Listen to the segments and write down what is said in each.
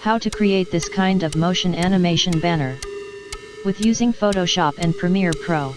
How to create this kind of motion animation banner. With using Photoshop and Premiere Pro.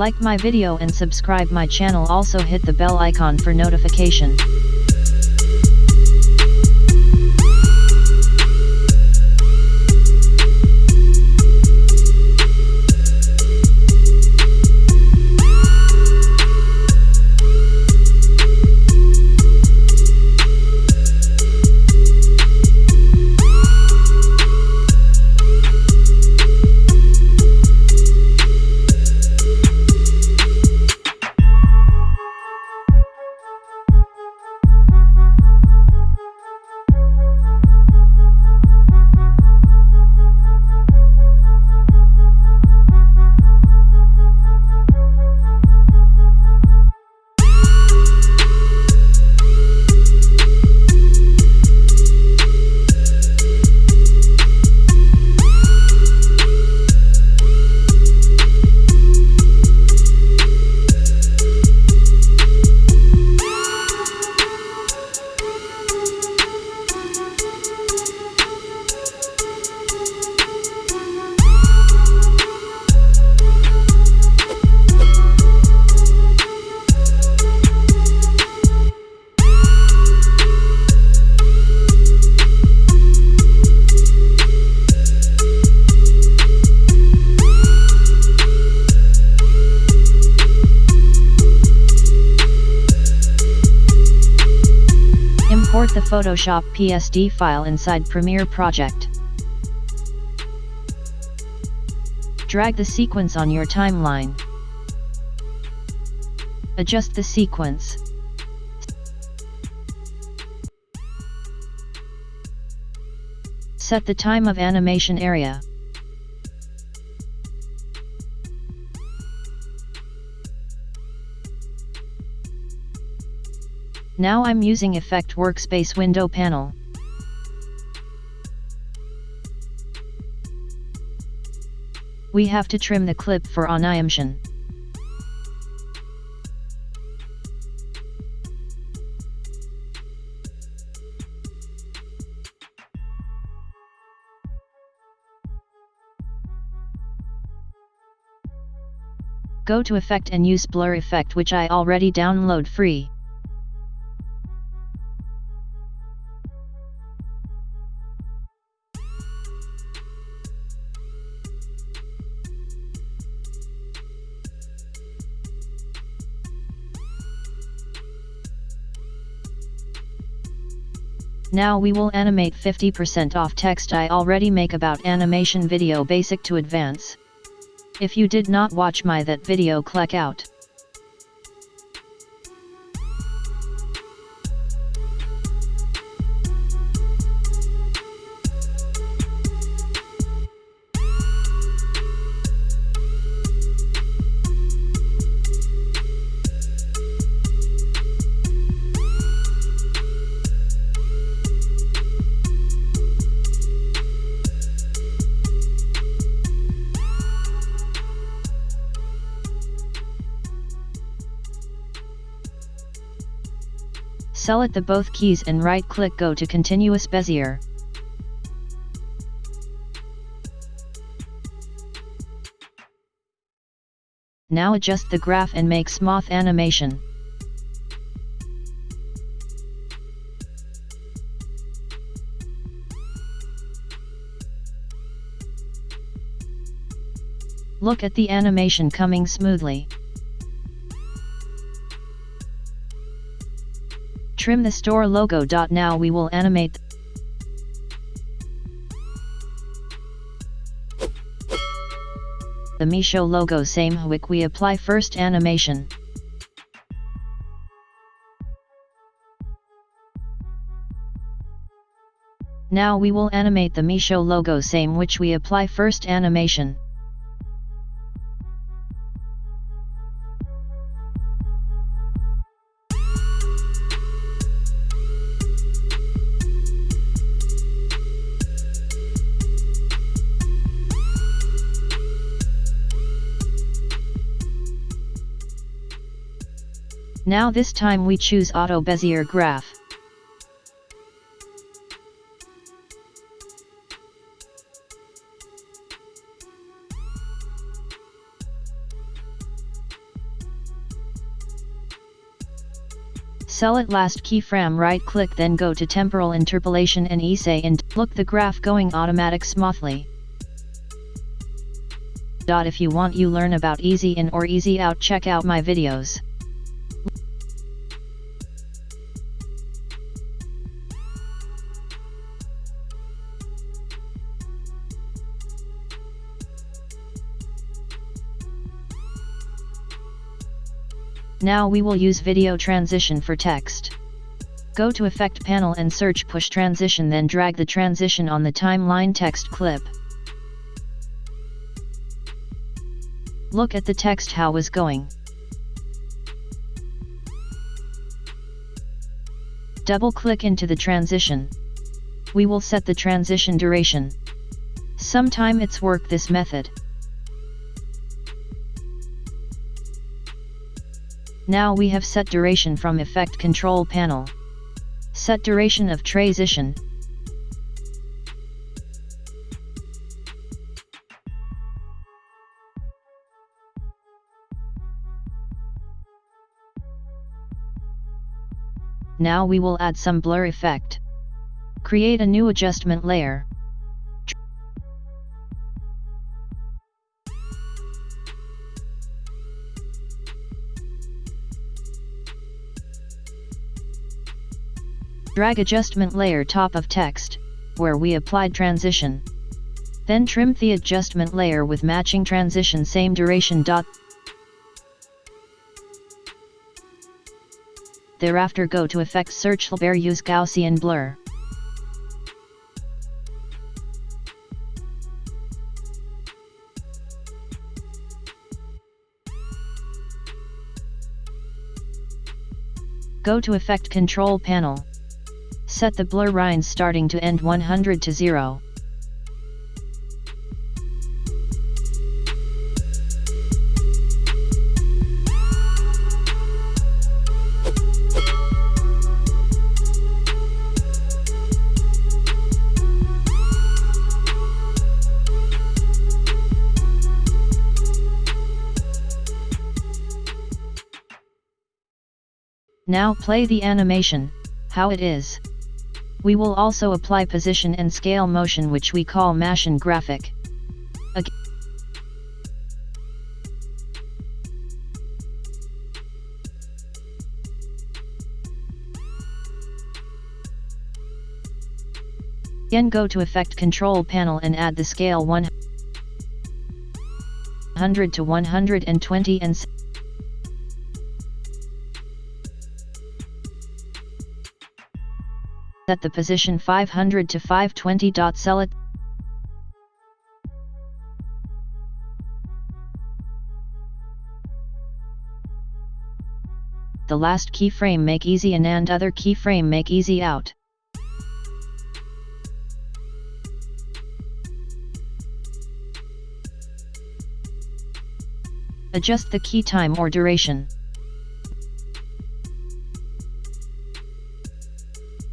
Like my video and subscribe my channel also hit the bell icon for notification. Photoshop PSD file inside Premiere Project. Drag the sequence on your timeline. Adjust the sequence. Set the time of animation area. Now I'm using Effect Workspace window panel. We have to trim the clip for animation. Go to Effect and use Blur Effect which I already download free. Now we will animate 50% off text I already make about animation video basic to advance. If you did not watch my that video click out. Select the both keys and right click go to continuous Bezier. Now adjust the graph and make smooth animation. Look at the animation coming smoothly. Trim the store logo. Now we will animate the Meesho logo same wick we apply first animation. Now we will animate the Meesho logo same which we apply first animation. Now this time we choose Auto Bezier Graph. Sell Select last keyframe right click then go to temporal interpolation and essay and look the graph going automatic smoothly. If you want you learn about easy in or easy out check out my videos. Now we will use video transition for text. Go to Effect panel and search Push Transition then drag the transition on the timeline text clip. Look at the text how was going. Double click into the transition. We will set the transition duration. Sometime it's work this method. Now we have set duration from effect control panel. Set duration of transition. Now we will add some blur effect. Create a new adjustment layer. Drag adjustment layer top of text, where we applied transition. Then trim the adjustment layer with matching transition same duration. Dot. Thereafter go to Effect Search Blur use Gaussian Blur. Go to Effect Control Panel. Set the blur lines starting to end 100 to 0. Now play the animation, how it is. We will also apply position and scale motion which we call motion graphic. Again go to Effect Control panel and add the scale 100 to 120 and set the position 500 to 520. Sell it. The last keyframe make easy in and other keyframe make easy out. Adjust the key time or duration.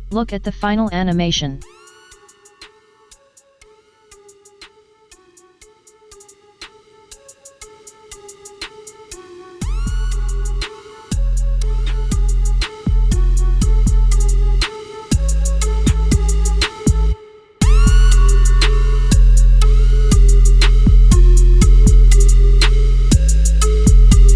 Look at the final animation.